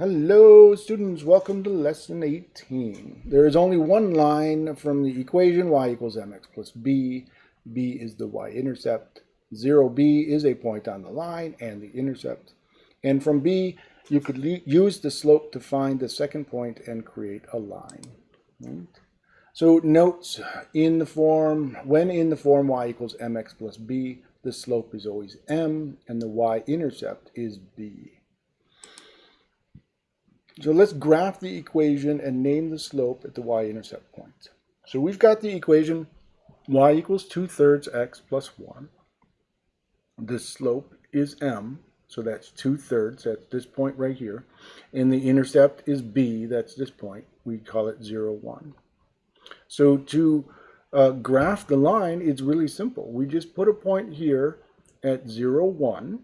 Hello students, welcome to lesson 18. There is only one line from the equation y equals mx plus b. b is the y-intercept. 0b is a point on the line and the intercept. And from b, you could use the slope to find the second point and create a line. Right? So notes in the form, when in the form y equals mx plus b, the slope is always m and the y-intercept is b. So let's graph the equation and name the slope at the y-intercept point. So we've got the equation y equals 2 thirds x plus 1. The slope is m, so that's 2 thirds, that's this point right here. And the intercept is b, that's this point. We call it 0, 1. So to uh, graph the line, it's really simple. We just put a point here at 0, 1.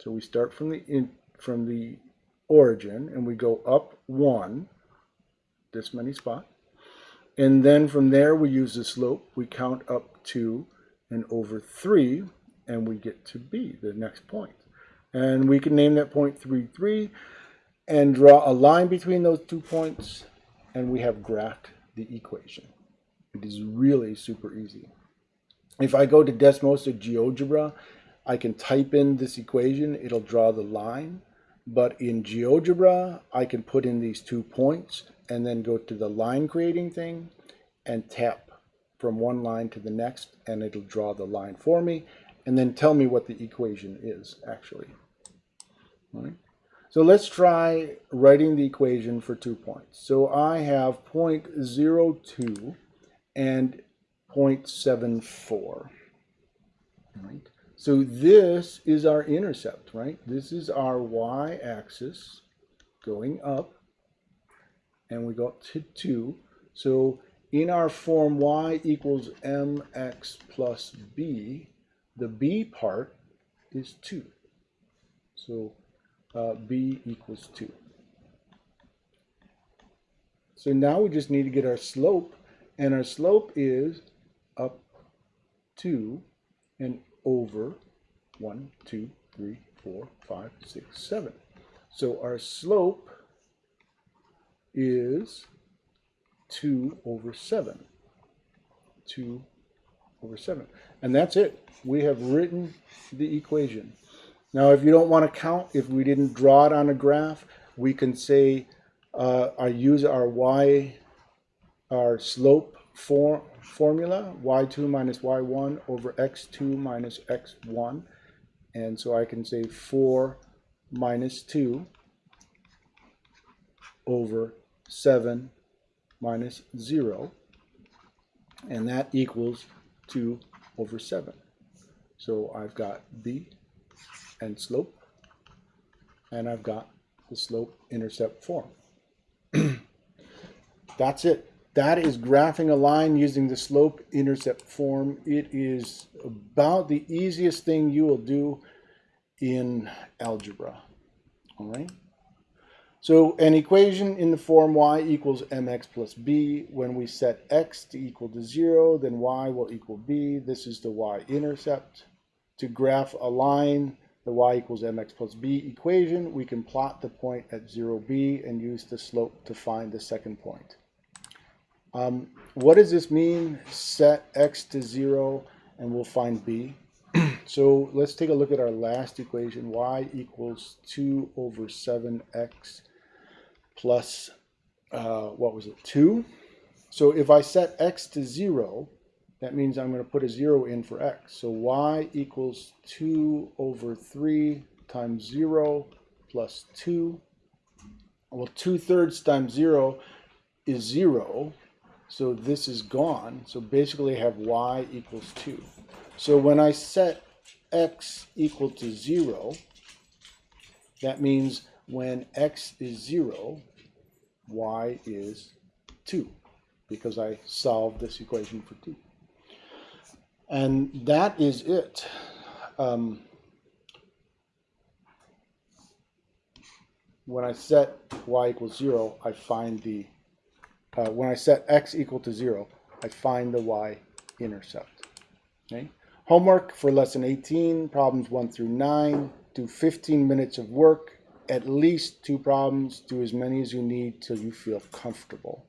So we start from the, in, from the origin and we go up one, this many spot. And then from there we use the slope, we count up two and over three and we get to B, the next point. And we can name that point 3, 3 and draw a line between those two points and we have graphed the equation. It is really super easy. If I go to Desmos or GeoGebra, I can type in this equation, it'll draw the line but in GeoGebra, I can put in these two points and then go to the line creating thing and tap from one line to the next and it'll draw the line for me and then tell me what the equation is actually. So let's try writing the equation for two points. So I have 0.02 and 0.74. So this is our intercept, right? This is our y-axis going up, and we got to 2. So in our form y equals mx plus b, the b part is 2. So uh, b equals 2. So now we just need to get our slope, and our slope is up 2, and over 1, 2, 3, 4, 5, 6, 7. So our slope is 2 over 7. 2 over 7. And that's it. We have written the equation. Now, if you don't want to count, if we didn't draw it on a graph, we can say, uh, I use our y, our slope form, formula, y2 minus y1 over x2 minus x1. And so I can say 4 minus 2 over 7 minus 0. And that equals 2 over 7. So I've got b and slope, and I've got the slope intercept form. That's it. That is graphing a line using the slope intercept form. It is about the easiest thing you will do in algebra. All right. So an equation in the form y equals mx plus b, when we set x to equal to 0, then y will equal b. This is the y-intercept. To graph a line, the y equals mx plus b equation, we can plot the point at 0b and use the slope to find the second point. Um, what does this mean? Set x to 0 and we'll find b. so let's take a look at our last equation. y equals 2 over 7x plus, uh, what was it, 2? So if I set x to 0, that means I'm going to put a 0 in for x. So y equals 2 over 3 times 0 plus 2. Well, 2 thirds times 0 is 0. So this is gone. So basically I have y equals 2. So when I set x equal to 0, that means when x is 0, y is 2 because I solved this equation for t. And that is it. Um, when I set y equals 0, I find the uh, when I set x equal to 0, I find the y-intercept. Okay? Homework for lesson 18, problems 1 through 9. Do 15 minutes of work at least two problems, do as many as you need till you feel comfortable.